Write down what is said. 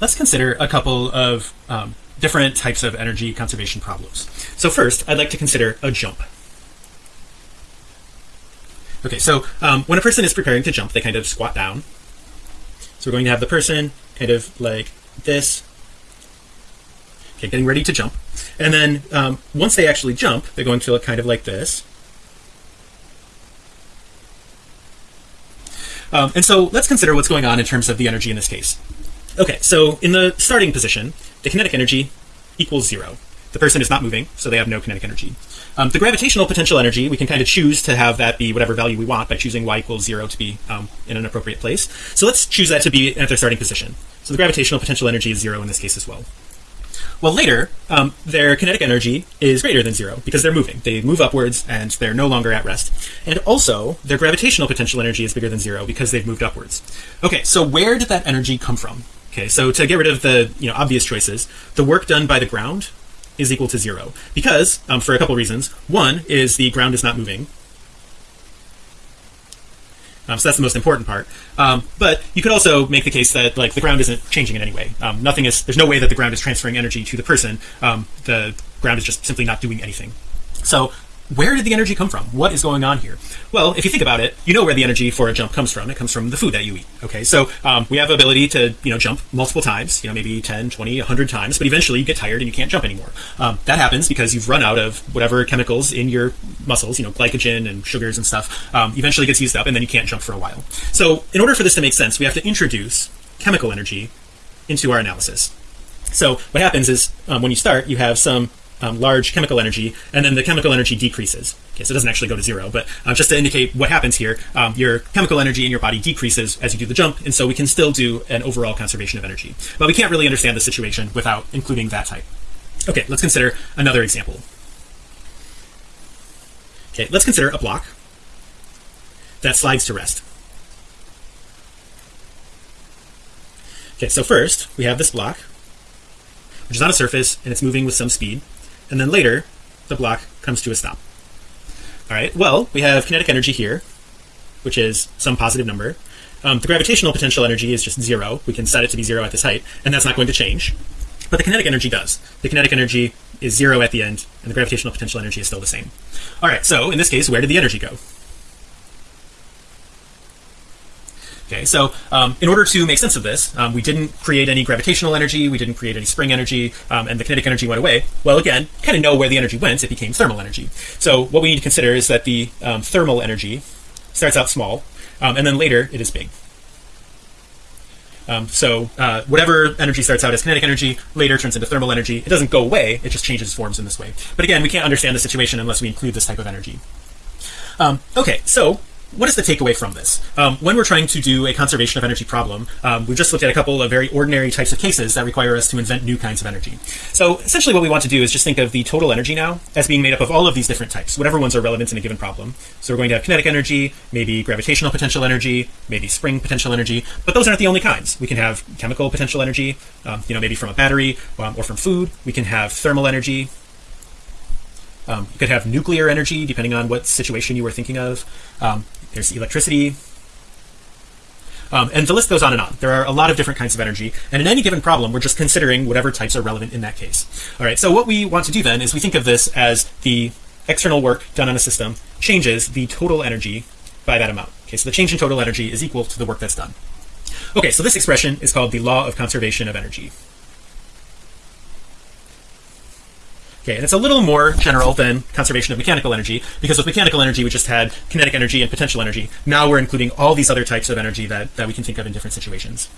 let's consider a couple of um, different types of energy conservation problems. So first, I'd like to consider a jump. Okay, so um, when a person is preparing to jump, they kind of squat down. So we're going to have the person kind of like this. Okay, getting ready to jump. And then um, once they actually jump, they're going to look kind of like this. Um, and so let's consider what's going on in terms of the energy in this case. Okay, so in the starting position, the kinetic energy equals zero. The person is not moving, so they have no kinetic energy. Um, the gravitational potential energy, we can kind of choose to have that be whatever value we want by choosing y equals zero to be um, in an appropriate place. So let's choose that to be at their starting position. So the gravitational potential energy is zero in this case as well. Well, later, um, their kinetic energy is greater than zero because they're moving. They move upwards and they're no longer at rest. And also, their gravitational potential energy is bigger than zero because they've moved upwards. Okay, so where did that energy come from? Okay, so to get rid of the you know obvious choices, the work done by the ground is equal to zero because um, for a couple reasons. One is the ground is not moving. Um, so that's the most important part. Um, but you could also make the case that like the ground isn't changing in any way. Um, nothing is there's no way that the ground is transferring energy to the person. Um, the ground is just simply not doing anything. So where did the energy come from? What is going on here? Well, if you think about it, you know where the energy for a jump comes from. It comes from the food that you eat. Okay, so um, we have ability to you know jump multiple times, you know maybe 10, 20, 100 times, but eventually you get tired and you can't jump anymore. Um, that happens because you've run out of whatever chemicals in your muscles, you know glycogen and sugars and stuff. Um, eventually gets used up, and then you can't jump for a while. So in order for this to make sense, we have to introduce chemical energy into our analysis. So what happens is um, when you start, you have some um, large chemical energy and then the chemical energy decreases. Okay so it doesn't actually go to zero but uh, just to indicate what happens here um, your chemical energy in your body decreases as you do the jump and so we can still do an overall conservation of energy. But we can't really understand the situation without including that type. Okay let's consider another example. Okay let's consider a block that slides to rest. Okay so first we have this block which is on a surface and it's moving with some speed and then later the block comes to a stop. All right well we have kinetic energy here which is some positive number. Um, the gravitational potential energy is just zero. We can set it to be zero at this height and that's not going to change. But the kinetic energy does. The kinetic energy is zero at the end and the gravitational potential energy is still the same. All right so in this case where did the energy go okay so um, in order to make sense of this um, we didn't create any gravitational energy we didn't create any spring energy um, and the kinetic energy went away. Well again kind of know where the energy went it became thermal energy. So what we need to consider is that the um, thermal energy starts out small um, and then later it is big. Um, so uh, whatever energy starts out as kinetic energy later turns into thermal energy. It doesn't go away it just changes forms in this way. But again we can't understand the situation unless we include this type of energy. Okay so what is the takeaway from this? Um, when we're trying to do a conservation of energy problem um, we've just looked at a couple of very ordinary types of cases that require us to invent new kinds of energy. So essentially what we want to do is just think of the total energy now as being made up of all of these different types whatever ones are relevant in a given problem. So we're going to have kinetic energy maybe gravitational potential energy maybe spring potential energy but those aren't the only kinds. We can have chemical potential energy um, you know maybe from a battery um, or from food. We can have thermal energy um, you could have nuclear energy depending on what situation you were thinking of. Um, there's electricity. Um, and the list goes on and on. There are a lot of different kinds of energy. And in any given problem we're just considering whatever types are relevant in that case. All right so what we want to do then is we think of this as the external work done on a system changes the total energy by that amount. Okay so the change in total energy is equal to the work that's done. Okay so this expression is called the law of conservation of energy Okay, and it's a little more general than conservation of mechanical energy because with mechanical energy we just had kinetic energy and potential energy. Now we're including all these other types of energy that that we can think of in different situations